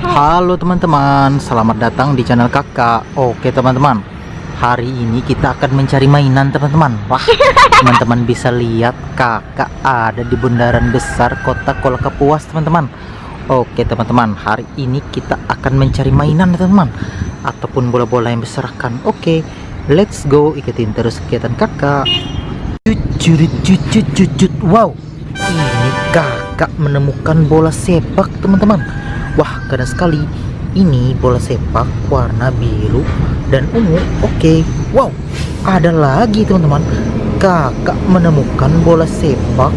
Halo teman-teman, selamat datang di channel kakak. Oke teman-teman, hari ini kita akan mencari mainan teman-teman. Wah, teman-teman bisa lihat kakak ada di bundaran besar kota Kolakapuas teman-teman. Oke teman-teman, hari ini kita akan mencari mainan teman-teman. Ataupun bola-bola yang berserakan. Oke, let's go, ikutin terus kegiatan kakak. Jujur, jujur, jujur, wow Ini kakak menemukan bola sepak teman-teman Wah keren sekali. Ini bola sepak warna biru dan ungu. Oke Wow. Ada lagi teman-teman. Kakak menemukan bola sepak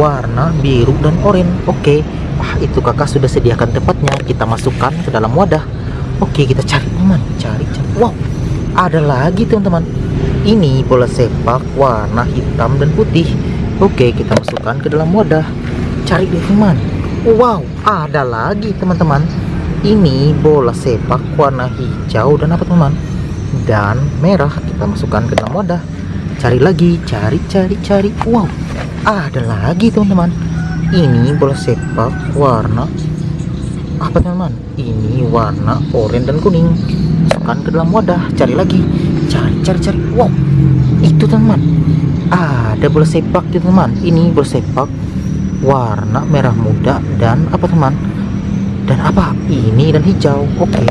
warna biru dan oranye. Oke. Wah itu kakak sudah sediakan tempatnya. Kita masukkan ke dalam wadah. Oke kita cari teman Cari cari. Wow. Ada lagi teman-teman. Ini bola sepak warna hitam dan putih. Oke kita masukkan ke dalam wadah. Cari deh teman Wow, ada lagi teman-teman. Ini bola sepak warna hijau dan apa teman? Dan merah kita masukkan ke dalam wadah. Cari lagi, cari, cari, cari. Wow, ada lagi teman-teman. Ini bola sepak warna apa teman-teman? Ini warna oranye dan kuning. Masukkan ke dalam wadah. Cari lagi, cari, cari, cari. Wow, itu teman-teman. Ada bola sepak teman-teman. Ini bola sepak warna merah muda dan apa teman? Dan apa? Ini dan hijau. Oke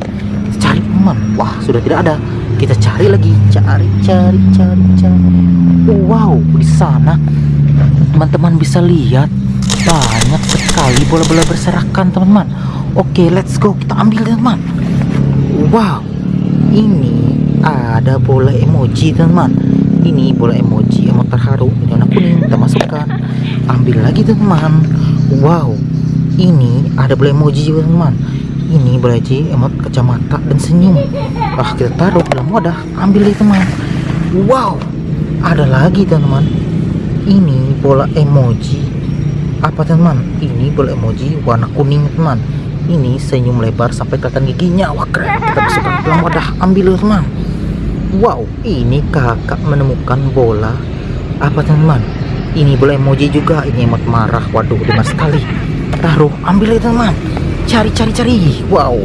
cari teman. Wah sudah tidak ada. Kita cari lagi. Cari cari cari cari. Wow di sana. Teman-teman bisa lihat. Banyak sekali bola-bola berserakan teman-teman. Oke let's go. Kita ambil teman. Wow ini ada bola emoji teman-teman ini bola emoji emot terharu ini warna kuning kita masukkan ambil lagi teman wow. Ini ada emoji juga teman ini emoji emot kacamata dan senyum. Wah kita taruh dalam wadah. Ambil lagi teman wow. Ada lagi teman ini bola emoji. Apa teman ini bola emoji warna kuning teman ini senyum lebar sampai kelihatan giginya. Wah keren. Kita masukkan dalam wadah. Ambil teman wow. Ini kakak menemukan bola. Apa teman ini boleh emoji juga. Ini emot marah. Waduh dengar sekali. Taruh ambil ya teman cari cari cari. Wow.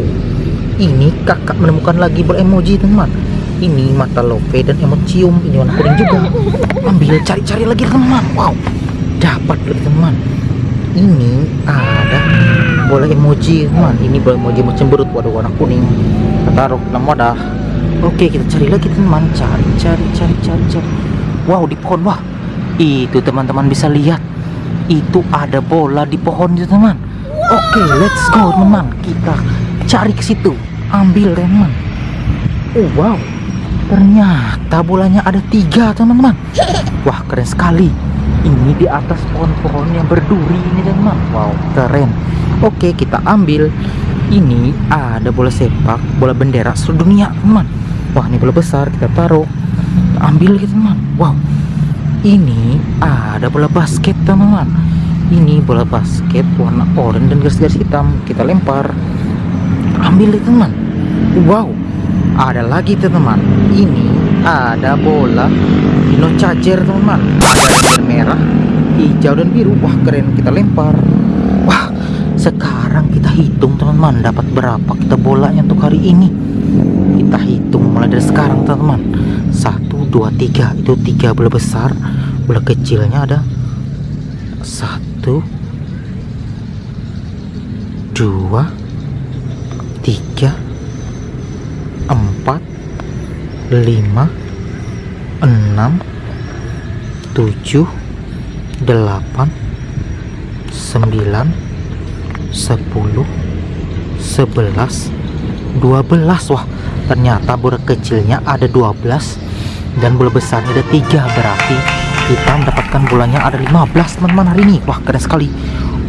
Ini kakak menemukan lagi bola emoji teman ini mata lope dan emot cium. Ini warna kuning juga. Ambil cari cari lagi teman wow. Dapat teman ini ada bola emoji teman ini bola emoji cemberut. Waduh warna kuning. Taruh dalam wadah. Oke kita cari lagi teman cari cari cari cari cari. Wow di pohon wah itu teman-teman bisa lihat. Itu ada bola di pohon itu teman. Oke let's go teman. Kita cari ke situ. Ambil teman. Oh wow. Ternyata bolanya ada tiga teman-teman. Wah keren sekali. Ini di atas pohon-pohon yang berduri ini teman. Wow keren. Oke kita ambil. Ini ada bola sepak bola bendera seluruh dunia teman. Wah ini bola besar. Kita taruh. Ambil gitu teman. Wow ini ada bola basket teman-teman. Ini bola basket warna oranye dan garis-garis hitam. Kita lempar. Ambil teman. Wow ada lagi teman-teman. Ini ada bola dino charger teman-teman. Ada merah hijau dan biru. Wah keren. Kita lempar. Wah sekarang kita hitung teman-teman dapat berapa kita bola yang untuk hari ini. Kita hitung mulai dari sekarang teman-teman. Satu dua tiga itu tiga bola besar. Bola kecilnya ada satu dua tiga empat lima enam tujuh delapan sembilan sepuluh sebelas dua belas. Wah ternyata bola kecilnya ada dua belas dan bola besarnya ada tiga berarti kita mendapatkan bulannya ada 15 teman-teman hari ini. Wah keren sekali.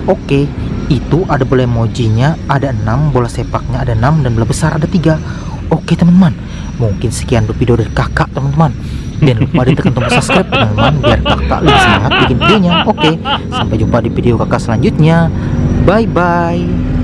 Oke itu ada bola emojinya ada 6 bola sepaknya ada 6 dan bola besar ada 3 oke teman-teman. Mungkin sekian video dari kakak teman-teman. Dan lupa ditekan tombol subscribe teman-teman biar kakak lebih semangat bikin videonya. Oke sampai jumpa di video kakak selanjutnya. Bye bye